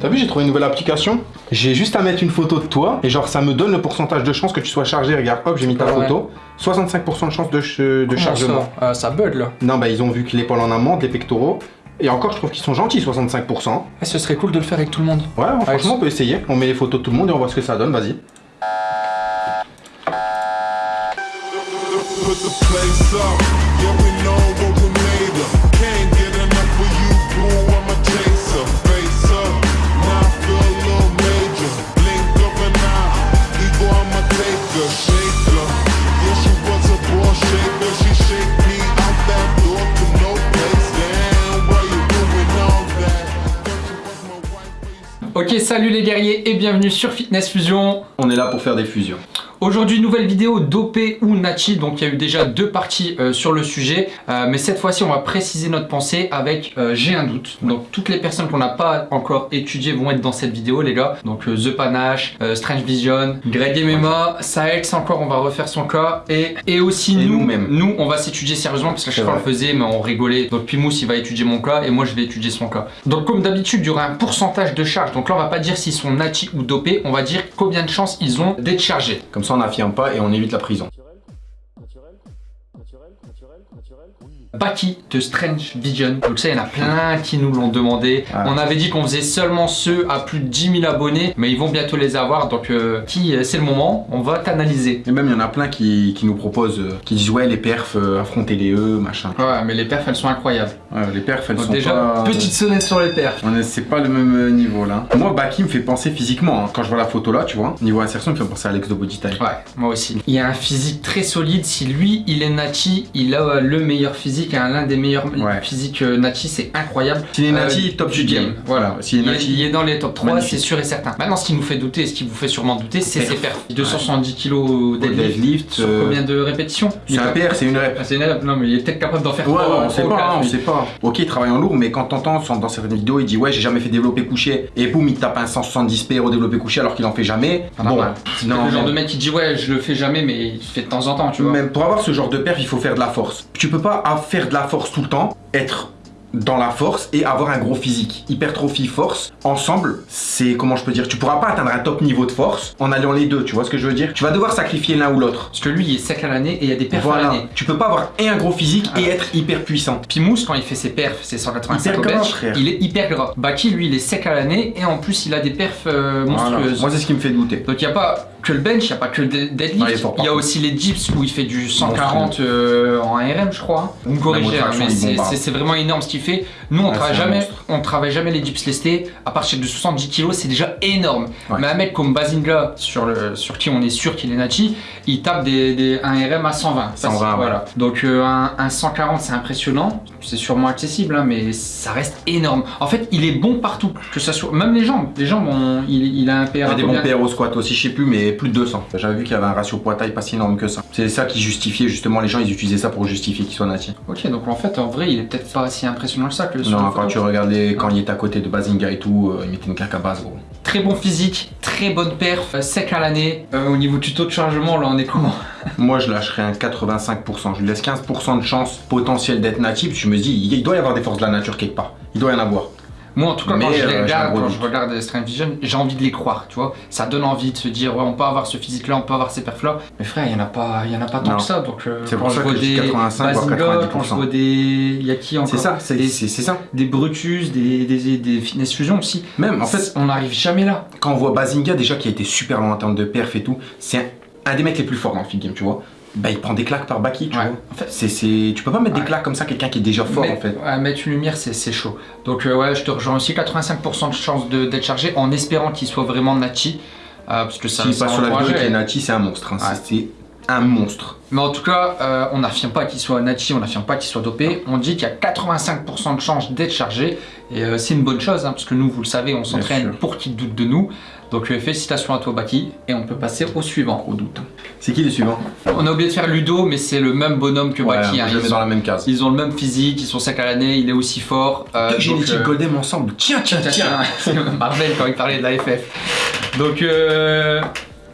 T'as vu, j'ai trouvé une nouvelle application. J'ai juste à mettre une photo de toi et genre ça me donne le pourcentage de chance que tu sois chargé. Regarde, hop, j'ai mis ta Ah ouais. photo. 65% de chance de, ch- de chargement. Ça, Ah, ça bug là. Non, bah ils ont vu que l'épaule en amont, les pectoraux. Et encore, je trouve qu'ils sont gentils, 65%. Ah, ce serait cool de le faire avec tout le monde. Ouais, franchement, on peut essayer. On met les photos de tout le monde et on voit ce que ça donne, vas-y. Ok, salut les guerriers et bienvenue sur Fitness Fusion. On est là pour faire des fusions. Aujourd'hui, nouvelle vidéo dopé ou Nachi. Donc, il y a eu déjà deux parties euh, sur le sujet. Euh, mais cette fois-ci, on va préciser notre pensée avec euh, J'ai un doute. Donc, toutes les personnes qu'on n'a pas encore étudiées vont être dans cette vidéo, les gars. Donc, The Panache, Strange Vision, Greg MMA, Saex encore, on va refaire son cas. Et, et aussi Et nous, nous, on va s'étudier sérieusement parce que chaque fois on le faisait, mais on rigolait. Donc, Pimous, il va étudier mon cas et moi, je vais étudier son cas. Donc, comme d'habitude, il y aura un pourcentage de charge. Donc là, on va pas dire s'ils sont Nachi ou dopés. On va dire combien de chances ils ont d'être chargés. Comme ça, on n'affirme pas et on évite la prison. Baki de Strange Vision. Donc ça, il y en a plein qui nous l'ont demandé. On avait dit qu'on faisait seulement ceux à plus de 10 000 abonnés, mais ils vont bientôt les avoir. Donc euh, qui, euh, c'est le moment, on va t'analyser. Et même, il y en a plein qui, qui nous proposent, euh, qui disent ouais, les perfs, euh, affrontez-les eux, machin. Ouais, mais les perfs, elles sont incroyables. Ouais, les perfs, elles Donc sont déjà, pas... petite sonnette sur les perfs. C'est pas le même niveau là. Moi, Baki me fait penser physiquement. hein. Quand je vois la physique là, tu vois, niveau insertion, il me fait penser à Alex de Body Type. Ouais, moi aussi. Il a un physique très solide. Si lui, il est Nachi, il a le meilleur physique, hein, l'un des meilleurs Ouais. physiques euh, Nachi, c'est incroyable. S'il est Euh, Nati, top du game. Voilà, est il, est, il est dans les top 3, magnifique. c'est sûr et certain. Maintenant, ce qui nous fait douter, et ce qui vous fait sûrement douter, c'est ses perfs. 270 kg deadlift. Sur euh, combien de répétitions c'est un PR, c'est une rep. Ah, C'est une rep, non, mais il est peut-être capable d'en faire Ouais, trois- on sait pas, on sait pas. Ok, il travaille en lourd, mais quand t'entends dans certaines vidéos, il dit ouais, j'ai jamais fait développer couché, et boum, il tape un 170 PR au développé couché alors qu'il en fait jamais. Mal. C'est le genre de mec qui dit ouais, je le fais jamais, mais il fait de temps en temps, tu vois. Même pour avoir ce genre de perf, il faut faire de la force. Tu peux pas faire de la force tout le temps, être dans la force et avoir un gros physique. Hypertrophie, force, ensemble, c'est comment je peux dire, tu pourras pas atteindre un top niveau de force en alliant les deux, tu vois ce que je veux dire? Tu vas devoir sacrifier l'un ou l'autre. Parce que lui, il est sec à l'année et il y a des perfs à l'année. tu peux pas avoir et un gros physique et être hyper puissant. Pimous, quand il fait ses perfs, c'est 185 Hyper au gras, bench, frère? il est hyper gras. Baki, lui, il est sec à l'année et en plus, il a des perfs euh, Voilà. monstrueuses. Moi, c'est ce qui me fait douter. Donc il n'y a pas que le bench, il n'y a pas que le de- deadlift, il y a aussi les dips où il fait du 140 euh, en ARM je crois. Vous me corrigez, mais c'est- vraiment énorme ce qu'il fait. Nous on Ouais, travaille jamais, on travaille jamais les dips lestés à partir de 70 kg c'est déjà énorme. Ouais. Mais un mec comme Bazinga sur, le, sur qui on est sûr qu'il est Nachi, il tape des, des, un RM à 120. Ça, 120, c'est- ouais. voilà. Donc euh, un, un 140 c'est impressionnant, c'est sûrement accessible hein, mais ça reste énorme. En fait il est bon partout, que ça soit même les jambes. Les jambes on- il, il a un PR Il y a des bons PR au squat aussi, je sais plus, mais plus de 200. J'avais vu qu'il y avait un ratio poids-taille pas si énorme que ça. C'est ça qui justifiait justement, les gens ils utilisaient ça pour justifier qu'il soit nati. Ok, donc en fait, en vrai, il est peut-être pas si impressionnant que ça que sur Non, quand photo. tu regardais, quand il était à côté de Bazinga et tout, euh, il mettait une claque à base, gros. Très bon physique, très bonne perf, euh, sec à l'année. Euh, au niveau tuto de chargement, là, on est comment? Moi, je lâcherais un 85%. Je lui laisse 15% de chance potentielle d'être natif. Je me dis, il doit y avoir des forces de la nature quelque part. Il doit y en avoir. Moi, en tout cas, Mais, quand je les euh, un regarde, quand je regarde Strange Vision, j'ai envie de les croire, tu vois. Ça donne envie de se dire, ouais, on peut avoir ce physique-là, on peut avoir ces perfs-là. Mais frère, il y en a pas, il y en a pas tant Non. que ça. Donc, euh, C'est pour je ça que je dis des 85 voire Bazinga, quand je 90%. vois des, il y a qui encore C'est ça, c'est ça. des Brutus, des, des, des Fitness Fusion aussi. Même, en fait, on n'arrive jamais là. quand on voit Bazinga, déjà qui a été super long en termes de perf et tout, c'est un, un des mecs les plus forts dans le feed game, tu vois. Bah, il prend des claques par Baki, tu Ouais. vois. En fait, c'est, tu peux pas mettre Ouais. des claques comme ça, quelqu'un qui est déjà fort, Mais- en fait. ouais, mettre une lumière, c'est chaud. Donc euh, ouais, je te rejoins aussi. 85% de chance de- d'être chargé en espérant qu'il soit vraiment Nachi. euh, parce que ça, S'il passe sur la vidéo avec les Nati, c'est un monstre. hein. C'est- un monstre. Mais en tout cas, euh, on n'affirme pas qu'il soit Nachi, on n'affirme pas qu'il soit dopé. On dit qu'il y a 85% de chance d'être chargé. Et c'est une bonne chose, hein, parce que nous, vous le savez, on s'entraîne pour qu'il doute de nous. Donc euh, félicitations à toi, Baki. Et on peut passer au suivant. Gros doute. C'est qui les suivants On a oublié de faire Ludo, mais c'est le même bonhomme que Ouais, Baki. hein. je le Ils, dans ont, la même case. ils ont le même physique, ils sont secs à l'année, il est aussi fort. Euh, Deux génétiques euh, ensemble. Tiens, tiens, Tiens, tiens. tiens, c'est Marvel quand il parlait de la FF. Donc, euh,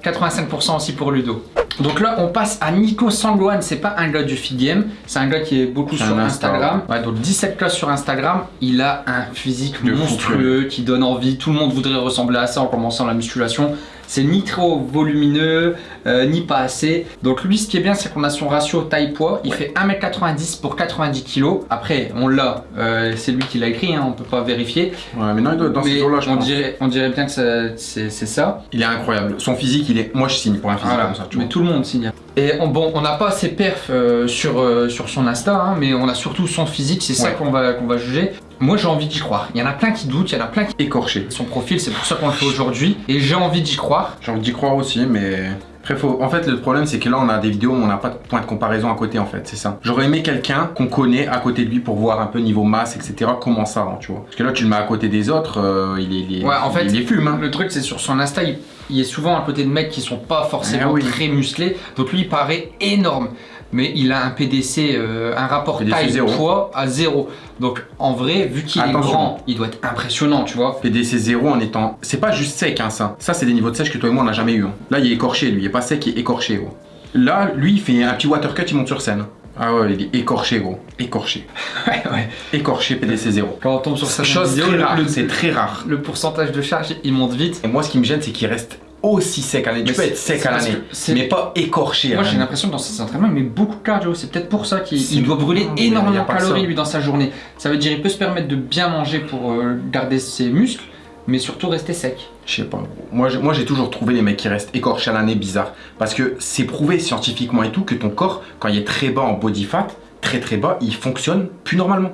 85% aussi pour Ludo. Donc là, on passe à Nico Sangloan. C'est pas un gars du feed game, c'est un gars qui est beaucoup sur Instagram. Ouais, donc 17 classes sur Instagram. Il a un physique De monstrueux qui donne envie. Tout le monde voudrait ressembler à ça en commençant la musculation. C'est ni trop volumineux, euh, ni pas assez. Donc lui, ce qui est bien, c'est qu'on a son ratio taille-poids. Il fait 1m90 pour 90 kg. Après, on l'a. euh, c'est lui qui l'a écrit, hein, on peut pas vérifier. Ouais, mais non, il doit être dans Mais ces eaux-là, je on pense. dirait, on dirait bien que c'est ça. Il est incroyable. Son physique, il est. Moi, je signe pour un physique Voilà, comme ça, tu mais vois. tout le monde signe. Et on, bon, on n'a pas ses perfs euh, sur, euh, sur son Insta, hein, mais on a surtout son physique, c'est ça Ouais. qu'on va, qu'on va juger. Moi j'ai envie d'y croire. Il y en a plein qui doutent, il y en a plein qui... Écorché. Son profil, c'est pour ça qu'on le fait aujourd'hui. Et j'ai envie d'y croire. J'ai envie d'y croire aussi, mais. Après, faut... En fait, le problème, c'est que là, on a des vidéos où on n'a pas de point de comparaison à côté, en fait, c'est ça. J'aurais aimé quelqu'un qu'on connaît à côté de lui pour voir un peu niveau masse, etc., comment ça rend, tu vois. Parce que là, tu le mets à côté des autres, euh, il, est, il, est, Ouais, en fait, il est fume, hein. Le truc, c'est sur son Insta, il, il est souvent à côté de mecs qui sont pas forcément oui. très musclés. Donc lui, il paraît énorme. Mais il a un PDC, euh, un rapport PDC taille zéro. poids à zéro. Donc en vrai, vu qu'il est grand, il doit être impressionnant, tu vois. PDC 0 en étant. C'est pas juste sec, hein, ça. Ça, c'est des niveaux de sèche que toi et moi, on n'a jamais eu. hein. Là, il est écorché, lui. Il est pas sec, il est écorché, gros. Là, lui, il fait un petit watercut, il monte sur scène. Ah ouais, il est écorché, gros. Écorché. Ouais, ouais. Écorché PDC 0. Quand on tombe sur cette Chose c'est très rare. le pourcentage de charge, il monte vite. Et moi, ce qui me gêne, c'est qu'il reste aussi sec à l'année. Tu peux être sec à l'année, mais pas écorché à Moi j'ai l'impression que dans ses entraînements il met beaucoup de cardio, c'est peut-être pour ça qu'il doit brûler énormément de calories lui dans sa journée. Ça veut dire il peut se permettre de bien manger pour euh, garder ses muscles, mais surtout rester sec. Je sais pas. moi, j'ai toujours trouvé les mecs qui restent écorchés à l'année bizarre. Parce que c'est prouvé scientifiquement et tout que ton corps, quand il est très bas en body fat, très très bas, il fonctionne plus normalement.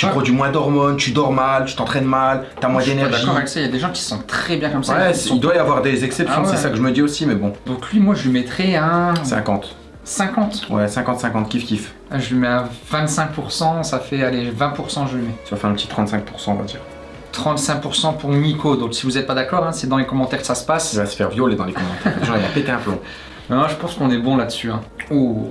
Tu Ouais. produis moins d'hormones, tu dors mal, tu t'entraînes mal, t'as moins Je suis pas d'énergie. d'accord avec ça, il y a des gens qui sont très bien comme ça. Ouais, sont- il doit y avoir des exceptions, Ah ouais. c'est ça que je me dis aussi, mais bon. Donc lui moi je lui mettrais un 50. 50. Ouais, 50-50, kiff kiff. Ah, Je lui mets un 25%, ça fait allez 20% je lui mets. Ça fait un petit 35%, on va dire. 35% pour Nico, donc si vous n'êtes pas d'accord, hein, c'est dans les commentaires que ça se passe. Il va se faire violer dans les commentaires. Gens, il va péter un plomb. Non, je pense qu'on est bon là-dessus. Hein. Oh.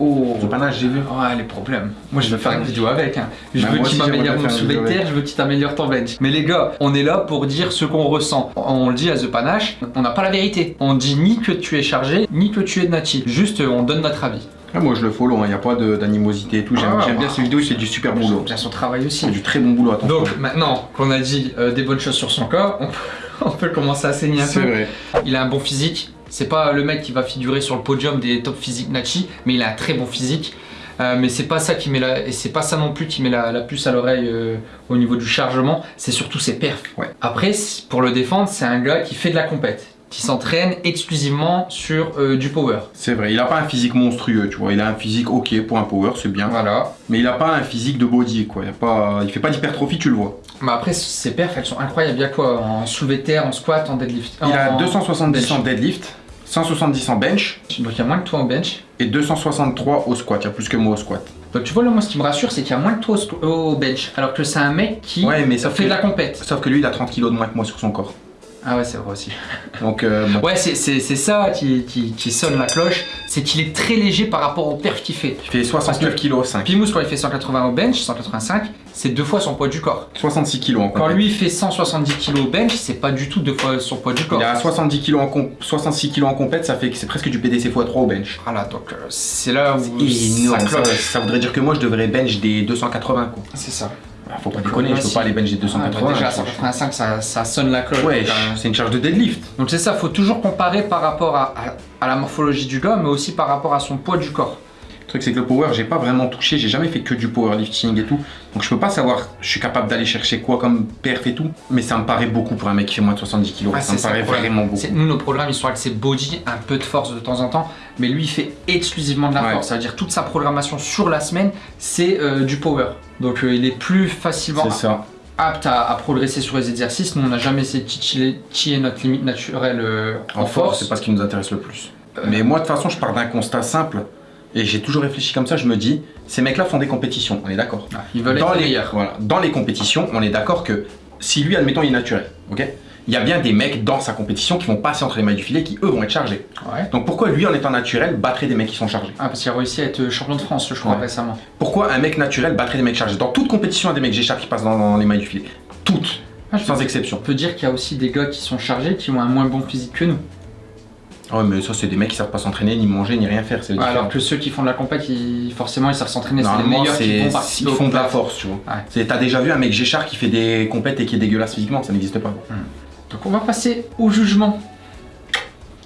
Oh. Panache, j'ai vu. Ouais, les problèmes. Moi, je vais faire une vidéo avec. Hein. Je Bah, veux aussi, m'améliore mon terre, je veux qu'il t'améliore ton bench. Mais les gars, on est là pour dire ce qu'on ressent. On le dit à The Panache, on n'a pas la vérité. On dit ni que tu es chargé, ni que tu es natif. Juste, on donne notre avis. Ah, moi, je le follow, il n'y a pas d'animosité et tout. J'aime Ah, bien ces vidéos, fait du super boulot. Bien son travail aussi. C'est du très bon boulot, attention. Donc, maintenant qu'on a dit euh, des bonnes choses sur son corps, on peut, on peut commencer à saigner un c'est peu. vrai. Il a un bon physique. C'est pas le mec qui va figurer sur le podium des top physiques Nachi, mais il a un très bon physique. Euh, mais c'est pas ça qui met la et c'est pas ça non plus qui met la, la puce à l'oreille euh, au niveau du chargement. C'est surtout ses perfs. Ouais. Après, pour le défendre, c'est un gars qui fait de la compète, qui s'entraîne exclusivement sur euh, du power. C'est vrai, il a pas un physique monstrueux, tu vois. Il a un physique ok pour un power, c'est bien. Voilà. Mais il a pas un physique de body, quoi. Il, a pas... il fait pas d'hypertrophie, tu le vois. Mais après, ses perfs, elles sont incroyables. Il y a quoi? En soulevé terre, en squat, en deadlift. Il a en- 270 bench. en deadlift, 170 en bench Donc il y a moins que toi en bench. et 263 au squat. Il y a plus que moi au squat. Donc tu vois là moi ce qui me rassure c'est qu'il y a moins que toi au bench alors que c'est un mec qui Ouais, mais sauf fait que- de la compète. Sauf que lui, il a 30 kilos de moins que moi sur son corps. Ah ouais c'est vrai aussi. Donc, euh, bon. Ouais c'est ça qui, qui, qui sonne la cloche, c'est qu'il est très léger par rapport au perf qu'il fait. il fait 69 kilos 5. Pimous quand il fait 180 au bench, 185, c'est deux fois son poids du corps. 66 kilos en Quand lui fait 170 kg au bench, c'est pas du tout deux fois son poids du corps. Il a 70 kilos en comp- 66 kilos en compète, ça fait que c'est presque du PDC x3 au bench. Voilà donc euh, c'est là où Énorme. ça Ça, cloche. ça voudrait dire que moi, je devrais bench des 280, quoi. C'est ça. Ah, Faut pas déconner, je peux pas aller bench des Ah, 280. bah déjà à franchement. 185 ça, ça sonne la cloche. Ouais, Donc, euh, c'est une charge de deadlift. Donc c'est ça, faut toujours comparer par rapport à, à- à la morphologie du gars, mais aussi par rapport à son poids du corps. Le truc c'est que le power, j'ai pas vraiment touché, j'ai jamais fait que du powerlifting et tout. Donc je peux pas savoir, je suis capable d'aller chercher quoi comme perf et tout. Mais ça me paraît beaucoup pour un mec qui fait moins de 70 kg. Ah, ça me c'est ça paraît vraiment beaucoup. C'est- Nous, nos programmes, ils sont axés body, un peu de force de temps en temps, mais lui, il fait exclusivement de la Ouais. force. Ça veut dire toute sa programmation sur la semaine, c'est euh, du power. Donc euh, il est plus facilement C'est ça. apte à, à progresser sur les exercices. Nous, on n'a jamais essayé de titiller- tiller notre limite naturelle euh, En force, c'est pas ce qui nous intéresse le plus. Mais moi, de toute façon, je pars d'un constat simple. Et j'ai toujours réfléchi comme ça, je me dis, ces mecs-là font des compétitions, on est d'accord. Ah, Ils veulent dans être les, meilleurs. voilà, dans les compétitions, on est d'accord que si lui, admettons, il est naturel, ok? Il y a bien des mecs dans sa compétition qui vont passer entre les mailles du filet qui, eux, vont être chargés. Ouais. Donc pourquoi lui, en étant naturel, battrait des mecs qui sont chargés? Ah, parce qu'il a réussi à être champion de France, je crois, Ouais. récemment. Pourquoi un mec naturel battrait des mecs chargés? Dans toute compétition, il y a des mecs j'échappe qui passent dans, dans les mailles du filet. Toutes, Ah, sans exception. On peut dire qu'il y a aussi des gars qui sont chargés qui ont un moins bon physique que nous. Ah Ouais, mais ça, c'est des mecs qui savent pas s'entraîner, ni manger, ni rien faire. Ouais, alors que ceux qui font de la compète, ils- forcément, ils savent s'entraîner. C'est les meilleurs qui participer ils font de la force, tu vois. Ouais. T'as déjà vu un mec Géchard qui fait des compètes et qui est dégueulasse physiquement, ça n'existe pas. Donc on va passer au jugement.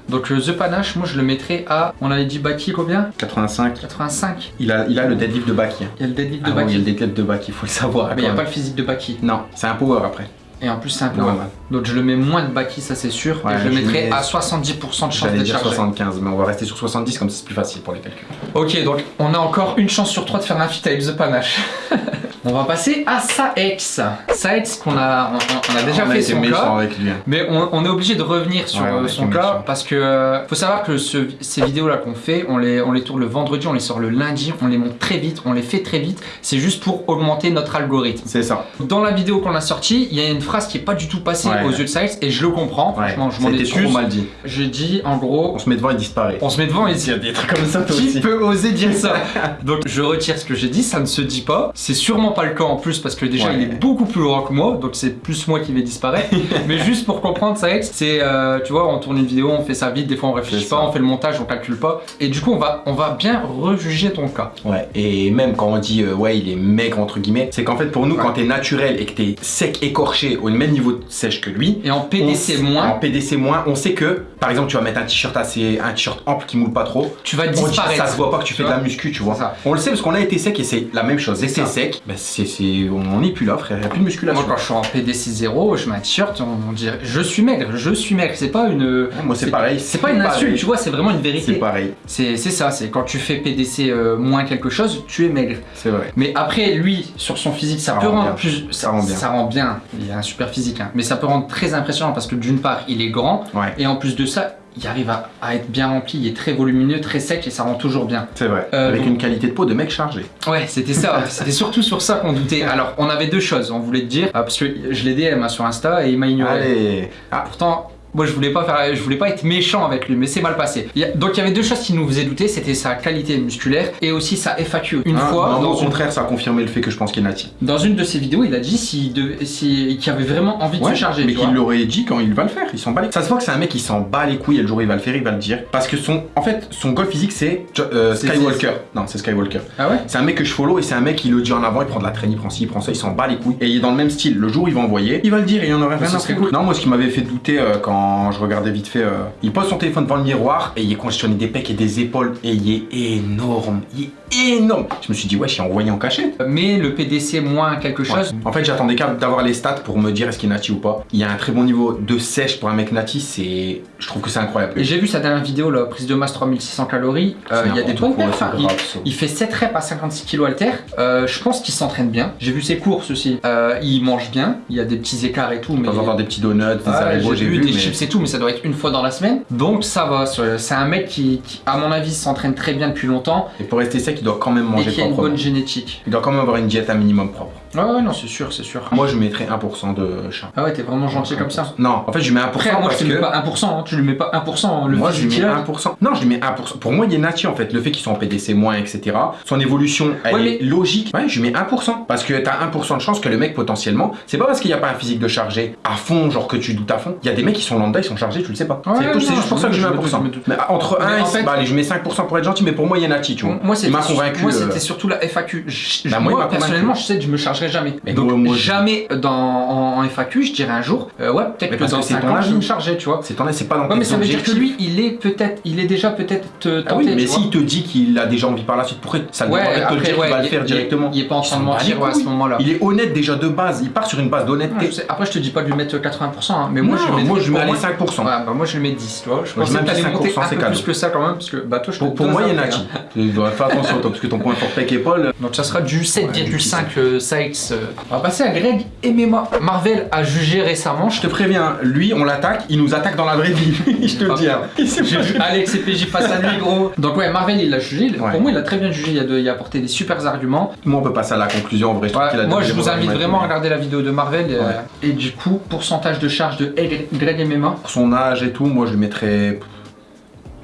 Donc The Panache, moi je le mettrais à, on avait dit Baki combien? 85. 85. Il a, il a le deadlift de Baki. Il y a le deadlift de Ah ouais, il y a Baki. le deadlift de Baki, faut le savoir. mais il n'y a pas le physique de Baki. Non, c'est un power après. Et en plus c'est un peu Normal. Donc je le mets moins de Baki, ça c'est sûr. Ouais, et je le mets- à 70% de chance d'être dire chargé. 75, mais on va rester sur 70 comme c'est plus facile pour les calculs. Ok, donc on a encore une chance sur trois de faire un feat avec The Panache. on va passer à Saex. Saex qu'on a, on, on a déjà on a fait été son cas. avec lui. Mais on, on est obligé de revenir sur Ouais, euh, a son cas méchant. parce que euh, faut savoir que ce- ces vidéos là qu'on fait, on les, on les tourne le vendredi, on les sort le lundi, on les monte très vite, on les fait très vite. C'est juste pour augmenter notre algorithme. C'est ça. Dans la vidéo qu'on a sortie, il y a une phrase qui est pas du tout passée Ouais. aux yeux de Saex et je le comprends. Ouais, Franchement, je m'en excuse. trop mal dit. Je dis en gros, On se met devant et disparaît. on se met devant et Il y a des trucs comme ça qui aussi. peut oser dire ça Donc je retire ce que j'ai dit, ça ne se dit pas. C'est sûrement pas le cas en plus parce que déjà Ouais. il est beaucoup plus grand que moi, donc c'est plus moi qui vais disparaître. Mais juste pour comprendre ça, c'est euh, tu vois, on tourne une vidéo, on fait ça vite, des fois on réfléchit pas, on fait le montage, on calcule pas. Et du coup on va, on va bien rejuger ton cas. Ouais, et même quand on dit euh, ouais, il est maigre entre guillemets, c'est qu'en fait pour nous, Ouais. quand t'es naturel et que t'es sec, écorché au même niveau de sèche que lui, Et en PDC on- moins, En PDC moins, on sait que par exemple tu vas mettre un t-shirt assez, un t-shirt ample qui moule pas trop. tu vas dit, disparaître. ça se voit pas que tu Tu fais de la muscu, tu vois. Ça. On le sait parce qu'on a été sec et c'est la même chose. Que C'est sec, bah, c'est, c'est- on n'est plus là, frère. Il a plus de musculation. Moi quand je suis en PDC 0, je mets un t-shirt, on, on dirait je suis maigre, je suis maigre. C'est pas une. moi c'est pareil. C'est pas une insulte, tu vois, c'est vraiment une C'est vérité. pareil, C'est c'est ça, c'est quand tu fais PDC euh, moins quelque chose, tu es maigre. c'est vrai. Mais après, lui, sur son physique, ça, Ça peut rend rendre bien. plus. Ça rend bien. Ça rend bien. Il a un super physique, hein. mais ça peut rendre très impressionnant parce que d'une part, il est grand Ouais, et en plus de ça, il arrive à, à être bien rempli. Il est très volumineux, très sec et ça rend toujours bien. c'est vrai. Euh, Avec donc- une qualité de peau de mec chargé. Ouais, c'était ça. c'était surtout sur ça qu'on doutait. Alors, on avait deux choses. On voulait te dire ah, parce que je l'ai DM hein, sur Insta et il m'a ignoré. Allez. Ah, Pourtant. Moi, je voulais pas faire, je voulais pas être méchant avec lui, mais c'est mal passé. Donc, il y avait deux choses qui nous faisaient douter, c'était sa qualité musculaire et aussi sa FAQ. Une hein, fois, non, dans au une contraire, ça a confirmé le fait que je pense qu'il est natif. Dans une de ses vidéos, il a dit s'il devait- si- qu'il avait vraiment envie de se charger. mais qu'il l'aurait dit quand il va le faire. Il s'en bat les Ça se voit que c'est un mec qui s'en bat les couilles et le jour où il va le faire, il va le dire. Parce que son, en fait, son goal physique c'est euh, Skywalker. Non, c'est Skywalker. Ah ouais? C'est un mec que je follow et c'est un mec qui le dit en avant, il prend de la traîne, il prend ci, il prend ça, il s'en bat les couilles. Et il est dans le même style. Le jour où il va envoyer, il va le dire et il y en aurait rien à cool. Non, moi ce qui m'avait fait douter euh, quand je regardais vite fait, euh, il pose son téléphone devant le miroir et il est congestionné des pecs et des épaules et il est énorme. Il est énorme. Je me suis dit, ouais, je suis envoyé en cachette. Mais le PDC moins quelque chose. En fait, j'attendais qu'à- d'avoir les stats pour me dire est-ce qu'il est nati ou pas. Il y a un très bon niveau de sèche pour un mec nati, c'est. Je trouve que c'est incroyable. Et j'ai vu sa dernière vidéo, la prise de masse 3600 calories. Euh, il y a des c'est Il, fait 7 reps à 56 kg alter. Euh, je pense qu'il s'entraîne bien. J'ai vu ses courses aussi. Euh, il mange bien. Il y a des petits écarts et tout. Mais en temps, des petits donuts, des Ah, j'ai vu, des mais- chips et tout, mais ça doit être une fois dans la semaine. Donc ça va. C'est un mec qui, qui, à mon avis, s'entraîne très bien depuis longtemps Et pour rester sec, il doit quand même et manger qui a une bonne génétique. Il doit quand même avoir une diète un minimum propre. Ouais, ouais, non, c'est sûr, c'est sûr. Moi, je mettrais 1% de chat. Ah ouais, t'es vraiment gentil comme ça. Non, en fait, je lui mets 1% Après, moi je parce te mets que. pas 1%, hein, tu lui mets pas 1%, le moi, je lui mets qu'il a. 1%. Non, je lui mets 1%. Pour moi, il est nati en fait. Le fait qu'il soit en PDC moins, etc. Son évolution, elle Ouais, est logique. Ouais, je lui mets 1%. Parce que t'as 1% de chance que le mec, potentiellement, c'est pas parce qu'il n'y a pas un physique de chargé à fond, genre que tu doutes à fond. Il y a des mecs qui sont lambda, ils sont chargés, tu le sais pas. Ouais, c'est juste pour je ça que je mets doute, 1%. je me doute. Mais entre Mais 1 en et fait- bah, allez, je mets 5% pour être gentil, mais pour moi, il est nati, tu vois. Moi, c'était euh, c'était surtout la FAQ. Je- Bah, moi, personnellement, je sais que je me jamais. Mais Donc, moi, jamais dans, en, en FAQ, je dirais un jour, euh, ouais, peut-être que dans que c'est 5 ton ans, je vais me charger, tu vois. C'est ton c'est pas dans Ouais, mais ça veut dire que lui, il est peut-être, il est déjà peut-être te Ah tenté, oui, mais s'il te dit qu'il a déjà envie par la suite, pourquoi ça ne Ouais, pas te après, le dire ouais, va le faire directement? Il est pas en train de mentir à ce moment-là. Il est honnête déjà de base, il part sur une base d'honnêteté. Après, je te dis pas de lui mettre 80%, hein, mais moi, Non, je moi je mets allez 5%. Ouais, bah moi je lui mets 10, tu vois. Je pensais mets que t'allais 5%, monter un c'est peu plus que ça quand même, parce que bah toi je Pour, pour moi, il y a un Nati. prix, hein. Tu dois faire attention, toi, parce que ton point fort pec épaule. Donc ça sera du Ouais, 7,5 euh. On va passer à Greg MMA. Marvel a jugé récemment. Je te préviens, lui, on l'attaque, il nous attaque dans la vraie vie. je te le dis. hein. S'est J'ai vu Alex et PJ face à lui, gros. Donc ouais, Marvel il l'a jugé. Ouais. Pour moi, il a très bien jugé. Il a, de- il a apporté des super arguments. Moi, on peut passer à la conclusion. En vrai, je Ouais, a moi, je vous invite vraiment à regarder la vidéo de Marvel. euh. Et du coup, pourcentage de charge de Greg MMA. Pour son âge et tout, moi, je lui mettrais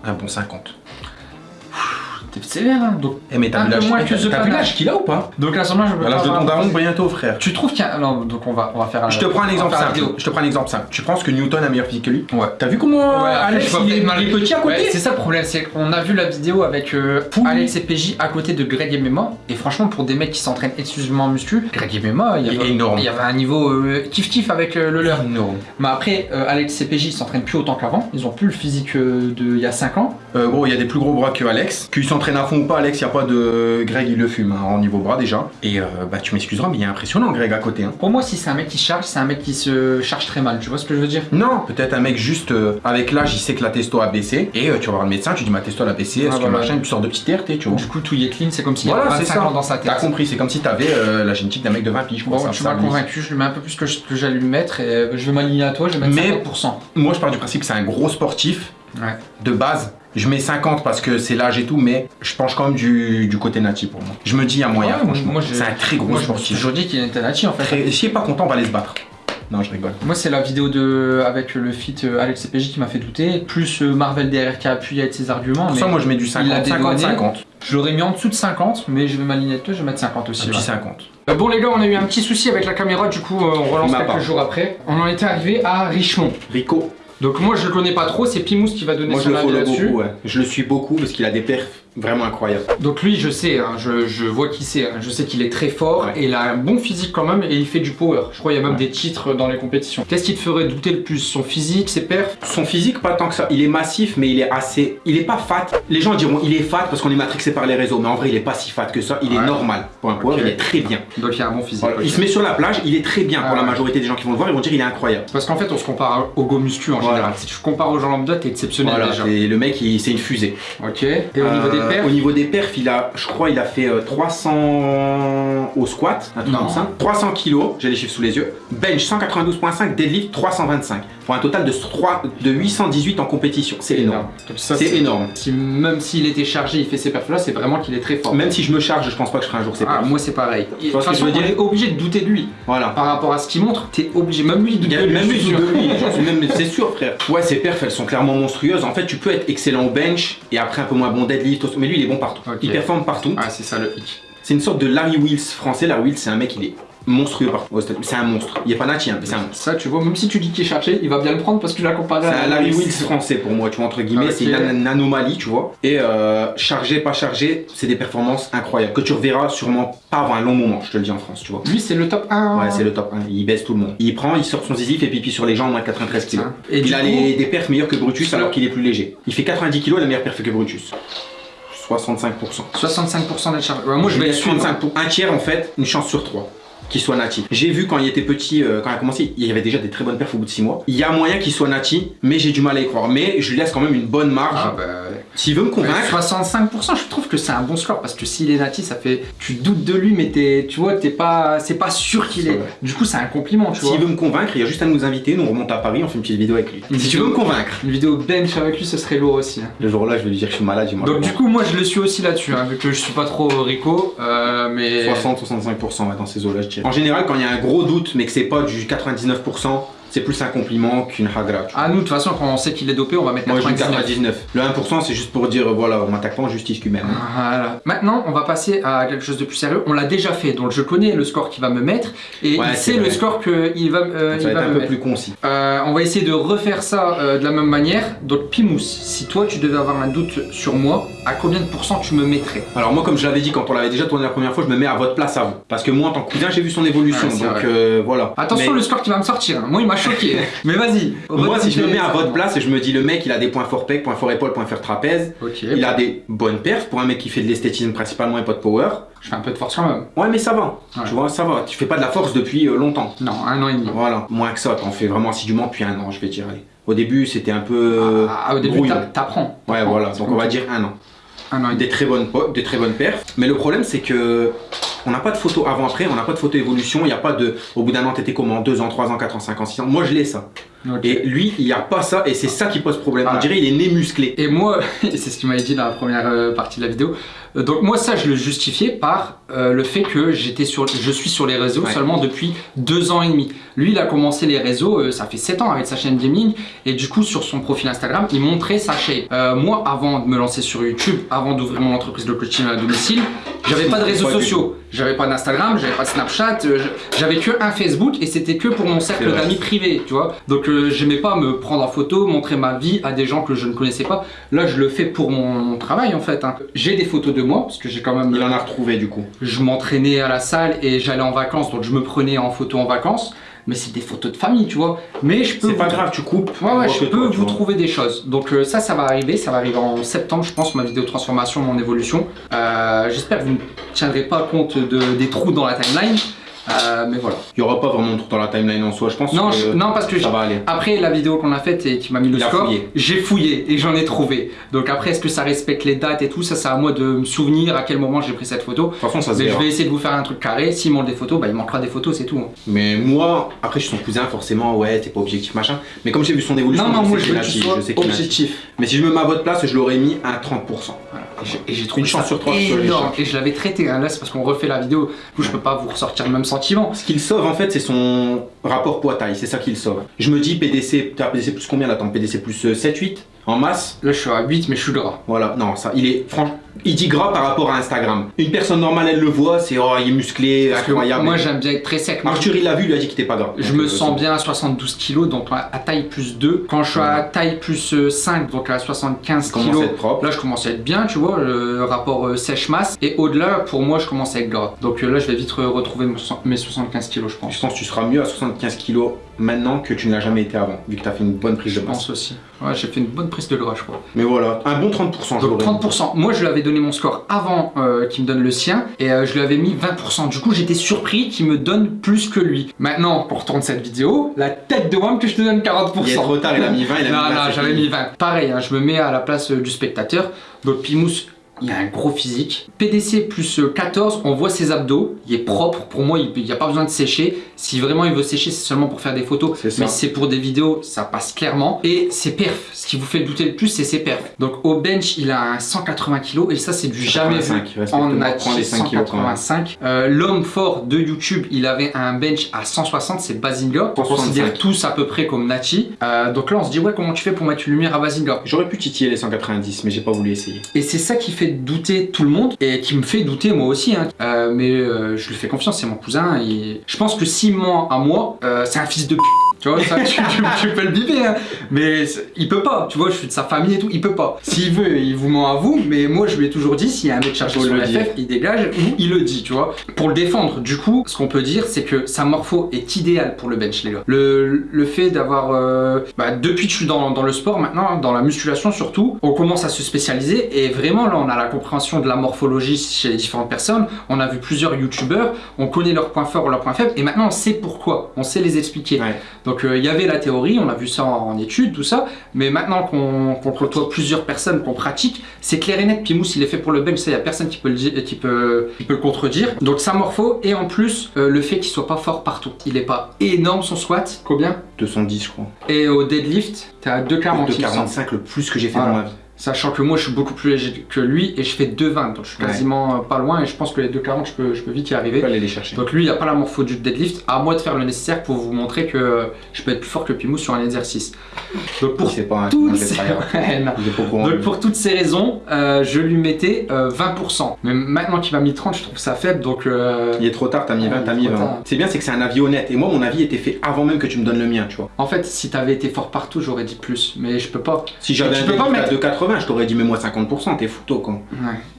un bon 50. T'es sévère, hein. Donc, Eh, mais t'as vu l'âge l'âge qu'il a ou pas? Donc là, sûrement, je veux À l'âge de ton daron, bientôt, frère. Tu trouves qu'il y a. Non, donc on va, on va faire un. Je te prends un exemple simple. Je te prends un exemple simple. Tu penses que Newton a meilleur physique que lui? Ouais. T'as vu comment Ouais, Alex il est, petit à côté? C'est ça le problème, c'est qu'on a vu la vidéo avec euh, Alex et PJ à côté de Greg et Mema, et franchement pour des mecs qui s'entraînent exclusivement en muscu, Greg et Mema, il y avait, énorme. il y avait un niveau euh, kiff-kiff avec euh, le leur. Non. Mais après, euh, Alex et PJ ils s'entraînent plus autant qu'avant, ils ont plus le physique euh, de il y a 5 ans. Euh, gros, il y a des plus gros bras que Alex. Qu'il s'entraîne à fond ou pas, Alex, il n'y a pas de. Greg, il le fume hein, en niveau bras déjà. Et euh, bah, tu m'excuseras, mais il est impressionnant, Greg, à côté. Hein. Pour moi, si c'est un mec qui charge, c'est un mec qui se charge très mal, tu vois ce que je veux dire? Non, peut-être un mec juste euh, avec l'âge, il sait que la testo a baissé. Et euh, tu vas voir le médecin, tu dis ma testo elle a baissé, est-ce Ah, que voilà. machin, tu sors de petite RT, tu vois. Du coup, tout y est clean, c'est comme s'il Voilà, avait c'est 25 ça. ans dans sa T'as tête. compris, c'est comme si t'avais la génétique d'un mec de 20 piges. Bon, ça- tu m'as convaincu, je lui mets un peu plus que, je- que j'allais lui mettre, et je vais m'aligner à toi, je vais mettre Mais- 50%. Moi, je pars du principe que c'est un gros sportif Ouais. de base. Je mets 50 parce que c'est l'âge et tout, mais je penche quand même du, du côté nati pour moi. Je me dis à moyen, Ouais, franchement. moi, j'ai- c'est un très gros Moi, je sportif. toujours dit qu'il était Nachi en fait. Très- S'il est pas content, on va aller se battre. Non, je rigole. Moi, c'est la vidéo de avec le feat euh, Alex CPJ qui m'a fait douter, plus euh, Marvel derrière qui a appuyé avec ses arguments. Pour mais ça, moi, je mets du il a 50, 50, dédouané. 50. Je l'aurais mis en dessous de 50, mais je vais m'aligner toi, je vais mettre 50 Un aussi. petit ouais. 50. Euh, bon, les gars, on a eu un petit souci avec la caméra, du coup, euh, on relance quelques part. jours après. On en était arrivé à Richemont. Rico. Donc, moi, je le connais pas trop, c'est Pimous qui va donner Moi, son le avis là-dessus. ouais. Je le suis beaucoup parce qu'il a des perfs vraiment incroyables. Donc, lui, je sais, hein, je, je vois qui c'est, hein. je sais qu'il est très fort Ouais. et il a un bon physique quand même et il fait du power. Je crois qu'il y a même Ouais. des titres dans les compétitions. Qu'est-ce qui te ferait douter le plus? Son physique, ses perfs? Son physique, pas tant que ça. Il est massif, mais il est assez. Il est pas fat. Les gens diront il est fat parce qu'on est matrixé par les réseaux, mais en vrai, il est pas si fat que ça. Il est normal. Pour un power, il est très bien. Donc, il a un bon physique. Il se met sur la plage, il est très bien. Ah pour la ouais. majorité des gens qui vont le voir, ils vont dire il est incroyable. Parce qu'en fait, on se compare au go muscu en Voilà. général. Si tu compares aux gens lambda, t'es exceptionnel Voilà, déjà. et le mec, c'est une fusée. Ok. Et au niveau des Euh, Au niveau des perfs, il a, je crois, il a fait euh, 300 au squat, un truc comme ça. 300 kilos, j'ai les chiffres sous les yeux. Bench 192.5, deadlift 325. Pour un total de, 3, de 818 en compétition. C'est énorme. C'est énorme. Si, même s'il était chargé, il fait ces perfs là, c'est vraiment qu'il est très fort. Même si je me charge, je pense pas que je ferai un jour ces Ah, perfs. moi c'est pareil. De que façon, je veux dire est obligé de douter de lui. Voilà. Par rapport à ce qu'il montre, t'es obligé. Même lui, il doute de lui. même de c'est sûr frère. Ouais, ses perfs, elles sont clairement monstrueuses. En fait, tu peux être excellent au bench et après un peu moins bon deadlift, mais lui, il est bon partout. Il performe partout. Ah, c'est ça le hic. C'est une sorte de Larry Wills français. Larry Wills, c'est un mec, il est monstrueux partout. C'est un monstre. Il est pas natif, hein, mais c'est un monstre. Ça, tu vois, même si tu dis qu'il est chargé, il va bien le prendre parce que tu l'as comparé C'est à un Larry Wills français pour moi, tu vois, entre guillemets, Ok. c'est une, an- une anomalie, tu vois. Et euh, chargé, pas chargé, c'est des performances incroyables que tu reverras sûrement pas avant un long moment, je te le dis en France, tu vois. Lui, c'est le top 1. Ouais, c'est le top 1, il baisse tout le monde. Il prend, il sort son zizi, il fait pipi sur les gens en moins de 93 kilos. Et il a coup- les- des perfs meilleurs que Brutus alors qu'il est plus léger. Il fait 90 kilos, la meilleure perf que Brutus. 65%. 65% d'être chargé. Ouais, moi, je vais vais être suivre. 35 pour un tiers en fait, une chance sur trois qu'il soit nati. J'ai vu quand il était petit, euh, quand il a commencé, il y avait déjà des très bonnes perfs au bout de 6 mois. Il y a moyen qu'il soit nati, mais j'ai du mal à y croire. Mais je lui laisse quand même une bonne marge. Ah, bah. S'il veut me convaincre, 65%, je trouve que c'est un bon score parce que s'il est nati, ça fait. Tu doutes de lui, mais t'es, tu vois, t'es pas, c'est pas sûr qu'il est. Du coup, c'est un compliment, tu vois. s'il veut me convaincre, il y a juste à nous inviter, nous on remonte à Paris, on fait une petite vidéo avec lui. Une si tu veux me convaincre, Une vidéo bench avec lui, ce serait lourd aussi. hein. le jour-là, je vais lui dire que je suis malade. Donc, du coup, moi, je le suis aussi là-dessus, hein, vu que je suis pas trop Rico, euh, mais. 60-65% ouais, dans ces eaux-là, En général, quand il y a un gros doute, mais que c'est pas du 99%, c'est plus un compliment qu'une hagra. Ah, nous, de toute façon, quand on sait qu'il est dopé, on va mettre Moi, je dis 99. 99. Le 1%, c'est juste pour dire, voilà, on m'attaque pas en justice humaine. Voilà. Maintenant, on va passer à quelque chose de plus sérieux. On l'a déjà fait, donc je connais le score qu'il va me mettre et Ouais, il sait le score qu'il va, euh, Ça il va va être un me peu mettre. plus concis. Euh, on va essayer de refaire ça euh, de la même manière. Donc, Pimous, si toi tu devais avoir un doute sur moi, à combien de pourcents tu me mettrais Alors moi comme je l'avais dit quand on l'avait déjà tourné la première fois, je me mets à votre place à vous. Parce que moi en tant que cousin j'ai vu son évolution, Ouais, donc euh, voilà. Attention Mais le score qui va me sortir. hein. Moi, il m'a choqué. Mais vas-y. moi si je me mets à votre place et je me dis le mec il a des points fort pec, points fort épaule, points fort trapèze, il a des bonnes perfs pour un mec qui fait de l'esthétisme principalement et pas de power. Je fais un peu de force quand même. Ouais mais ça va, Ouais. tu vois ça va, tu fais pas de la force depuis euh, longtemps. Non, un an et demi. Voilà, moins que ça, t'en fais vraiment assidûment depuis un an je vais dire. allez. Au début c'était un peu... euh, Ah, au début, t'apprends. Ouais voilà, donc on va dire un an. un an et demi. des très bonnes des très bonnes perfs. Mais le problème c'est que on n'a pas de photo avant après, on n'a pas de photo évolution, il n'y a pas de au bout d'un an t'étais comment? 2 ans, 3 ans, 4 ans, 5 ans, 6 ans? Moi je l'ai ça. Ok. Et lui, il n'y a pas ça et c'est ça qui pose problème. Ah. On dirait il est né musclé. Et moi, c'est ce qu'il m'avait dit dans la première euh, partie de la vidéo. Euh, Donc moi ça je le justifiais par euh, le fait que j'étais sur, je suis sur les réseaux Ouais. seulement depuis deux ans et demi. Lui il a commencé les réseaux, euh, ça fait sept ans avec sa chaîne gaming et du coup sur son profil Instagram il montrait sa. Euh, moi avant de me lancer sur YouTube, avant d'ouvrir mon entreprise de coaching à domicile, j'avais pas de réseaux sociaux, j'avais pas d'Instagram, j'avais pas de Snapchat, j'avais que un Facebook et c'était que pour mon cercle d'amis privé, tu vois. Donc j'aimais pas me prendre en photo, montrer ma vie à des gens que je ne connaissais pas. Là, je le fais pour mon, mon travail en fait. hein. J'ai des photos de moi parce que j'ai quand même. Il en a retrouvé du coup. Je m'entraînais à la salle et j'allais en vacances, donc je me prenais en photo en vacances. Mais c'est des photos de famille, tu vois. Mais je peux. C'est pas grave, tu coupes. Ouais, ouais, je peux toi, vous trouver des choses. Donc euh, ça, ça va arriver. Ça va arriver en septembre, je pense, ma vidéo transformation, mon évolution. Euh, J'espère que vous ne tiendrez pas compte de, des trous dans la timeline. Euh, mais voilà. Il y aura pas vraiment de trou dans la timeline en soi, je pense Non, que je- non parce que ça j'ai- va aller. après la vidéo qu'on a faite et qui m'a mis le score, j'ai fouillé et j'en ai trouvé. Donc après, est-ce que ça respecte les dates et tout Ça, c'est à moi de me souvenir à quel moment j'ai pris cette photo. De toute façon, ça se Mais je vais essayer de vous faire un truc carré. S'il manque des photos, bah il manquera des photos, c'est tout. hein. Mais moi, après je suis son cousin, forcément, ouais, t'es pas objectif, machin. Mais comme j'ai vu son évolution, Non, non, je moi sais je qu'il veux que tu sois je sais objectif. Mais si je me mets à votre place, je l'aurais mis à 30%. Et j'ai- trouvé Une chance ça sur trois énorme. Et je l'avais traité. hein. Là, c'est parce qu'on refait la vidéo. Du coup, je peux pas vous ressortir le même sentiment. Ce qu'il sauve en fait, c'est son rapport poids-taille, c'est ça qu'il sauve. Je me dis PDC, t'as PDC plus combien là Attends, PDC plus euh, 7, 8 en masse Là, je suis à 8, mais je suis gras. Voilà, non, ça, il est franchement, il dit gras par rapport à Instagram. Une personne normale, elle le voit, c'est oh, il est musclé, Parce incroyable. moi, j'aime bien être très sec. Moi, Arthur, il l'a vu, il lui a dit qu'il était pas gras. Je Donc, me euh, sens bien à 72 kg, donc à taille plus 2. Quand je suis à taille plus euh, 5, donc à 75 Il commence kg, là je commence à être bien, tu vois, le rapport euh, sèche-masse. Et au-delà, pour moi, je commence à être gras. Donc euh, là, je vais vite re- retrouver mes 75 kg, je pense. Je pense que tu seras mieux à 75 kilos maintenant que tu ne l'as jamais été avant, vu que tu as fait une bonne prise Je de masse? pense aussi. Ouais, j'ai fait une bonne prise de gras, je crois. Mais voilà, un bon 30%. je Donc l'aurais mis. 30%. Moi, je lui avais donné mon score avant euh, qu'il me donne le sien et euh, je lui avais mis 20%. Du coup, j'étais surpris qu'il me donne plus que lui. Maintenant, pour tourner cette vidéo, la tête de Wam que je te donne 40%. Il est trop tard, il a mis 20, il a mis Non, 20, non, j'avais mis 20. Pareil, hein, je me mets à la place euh, du spectateur. Donc Pimous, il a un gros physique. PDC plus euh, 14, on voit ses abdos. Il est propre. Pour moi, il n'y a pas besoin de sécher. Si vraiment il veut sécher, c'est seulement pour faire des photos. Mais c'est pour des vidéos, ça passe clairement. Et ses perfs. Ce qui vous fait douter le plus, c'est ses perfs. Donc au bench, il a un 180 kg. Et ça, c'est du jamais vu 85, respecte-moi, en prends natif les 5 kilos quand même. 185. Euh, L'homme fort de YouTube, il avait un bench à 160, c'est Bazinga. On 165. considère tous à peu près comme Nati. Euh, donc là, on se dit, ouais, comment tu fais pour mettre une lumière à Bazinga J'aurais pu titiller les 190, mais j'ai pas voulu essayer. Et c'est ça qui fait douter tout le monde et qui me fait douter moi aussi. hein. Euh, mais euh, je lui fais confiance, c'est mon cousin. Et je pense que si ment à moi, euh, c'est un fils de p. Tu vois, ça, tu, tu- tu peux le biper, hein. mais il peut pas. Tu vois, je suis de sa famille et tout, il peut pas. S'il veut, il vous ment à vous, mais moi je lui ai toujours dit s'il y a un mec chargé sur le. FF, il dégage ou il le dit, tu vois. Pour le défendre, du coup, ce qu'on peut dire, c'est que sa morpho est idéale pour le bench, les gars. Le, le fait d'avoir. euh, bah, depuis que je suis dans, dans le sport maintenant, dans la musculation surtout, on commence à se spécialiser et vraiment là, on a la compréhension de la morphologie chez les différentes personnes. On a vu plusieurs youtubeurs, on connaît leurs points forts ou leurs points faibles et maintenant on sait pourquoi, on sait les expliquer. Ouais. Donc euh, il y avait la théorie, on a vu ça en, en études, tout ça, mais maintenant qu'on côtoie plusieurs personnes, qu'on pratique, c'est clair et net. Pimous, il est fait pour le bench, ça, il n'y a personne qui peut, le, qui, peut, qui peut le contredire. Donc sa morpho, et en plus, euh, le fait qu'il soit pas fort partout. Il est pas énorme son squat, combien? 210, je crois. Et au deadlift, t'es à 2,40 il me semble. 245, le plus que j'ai fait dans ma vie. Sachant que moi, je suis beaucoup plus léger que lui et je fais 2,20. Donc, je suis quasiment euh, pas loin et je pense que les 2,40, je peux, je peux vite y arriver. Aller les chercher. Donc, lui, il n'a pas la morpho du deadlift. À moi de faire le nécessaire pour vous montrer que euh, je peux être plus fort que Pimou sur un exercice. Donc, pour, toutes, ces... Raisons, euh, je lui mettais 20%. Mais maintenant qu'il m'a mis 30, je trouve ça faible. Donc. Il est trop tard, t'as mis 20, t'as mis 20. C'est bien, c'est que c'est un avis honnête. Et moi, mon avis était fait avant même que tu me donnes le mien, tu vois. En fait, si t'avais été fort partout, j'aurais dit plus. Mais je peux pas. Si j'avais un peux pas mettre... de je t'aurais dit mets-moi 50%, t'es fouto quoi.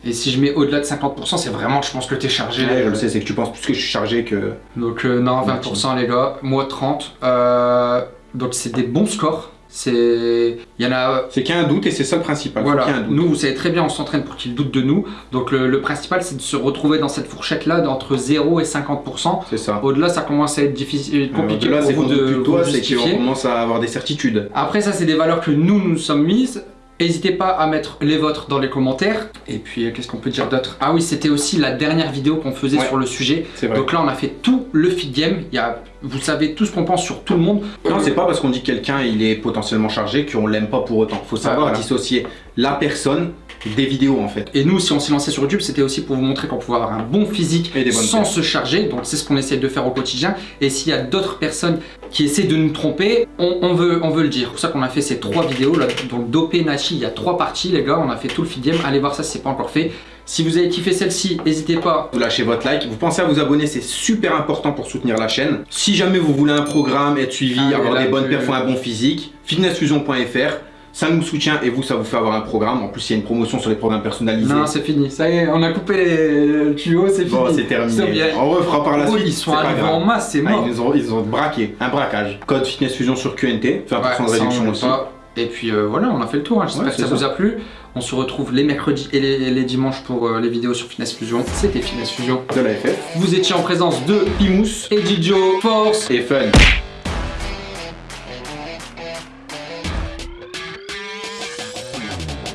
Et si je mets au-delà de 50%, c'est vraiment je pense que t'es chargé. Ouais, je le sais, c'est que tu penses plus que je suis chargé que... Donc euh, non, 20% les gars, moi 30. Euh, donc c'est des bons scores. C'est. Il y en a. Euh, c'est qu'il y a un doute et c'est ça le principal. Voilà. Nous, vous savez très bien, on s'entraîne pour qu'ils doutent de nous. Donc le, principal, c'est de se retrouver dans cette fourchette-là d'entre 0 et 50%. C'est ça. Au-delà, ça commence à être difficile, compliqué. Au-delà, c'est de, toi, c'est qu'on commence à avoir des certitudes. Après, ça, c'est des valeurs que nous, nous sommes mises. N'hésitez pas à mettre les vôtres dans les commentaires. Et puis, euh, qu'est-ce qu'on peut dire d'autre? Ah oui, c'était aussi la dernière vidéo qu'on faisait Ouais. sur le sujet. Donc là, on a fait tout le feed game. Il y a, vous savez tout ce qu'on pense sur tout le monde. Non, c'est pas parce qu'on dit que quelqu'un il est potentiellement chargé qu'on l'aime pas pour autant. Faut savoir voilà. dissocier la personne des vidéos en fait. Et nous, si on s'est lancé sur YouTube, c'était aussi pour vous montrer qu'on pouvait avoir un bon physique Et des bonnes sans se charger. Donc c'est ce qu'on essaie de faire au quotidien. Et s'il y a d'autres personnes qui essaient de nous tromper, on, on veut, on veut le dire. C'est pour ça qu'on a fait ces trois vidéos. Là, donc Dopé, Nachi, il y a trois parties les gars. On a fait tout le feed game. Allez voir ça si c'est pas encore fait. Si vous avez kiffé celle-ci, n'hésitez pas. Vous lâchez votre like, vous pensez à vous abonner, c'est super important pour soutenir la chaîne. Si jamais vous voulez un programme, être suivi, Ah, avoir des bonnes perfs, un bon physique, fitnessfusion.fr, ça nous soutient et vous, ça vous fait avoir un programme. En plus, il y a une promotion sur les programmes personnalisés. Non, c'est fini. Ça y est, on a coupé les le tuyau, c'est fini. Bon, c'est terminé. On refera par la Oh, suite. ils sont arrivés en masse, c'est Ah, mort. ils, nous ont, ils ont braqué, un braquage. Code Fitness Fusion sur QNT, 20% de Ouais, on réduction aussi. pas. Et puis euh, voilà, on a fait le tour. hein. J'espère Ouais, que ça, vous a plu. On se retrouve les mercredis et les, les dimanches pour euh, les vidéos sur Fitness Fusion. C'était Fitness Fusion. De la FF. Vous étiez en présence de Pimous, Edijo, Force Et fun.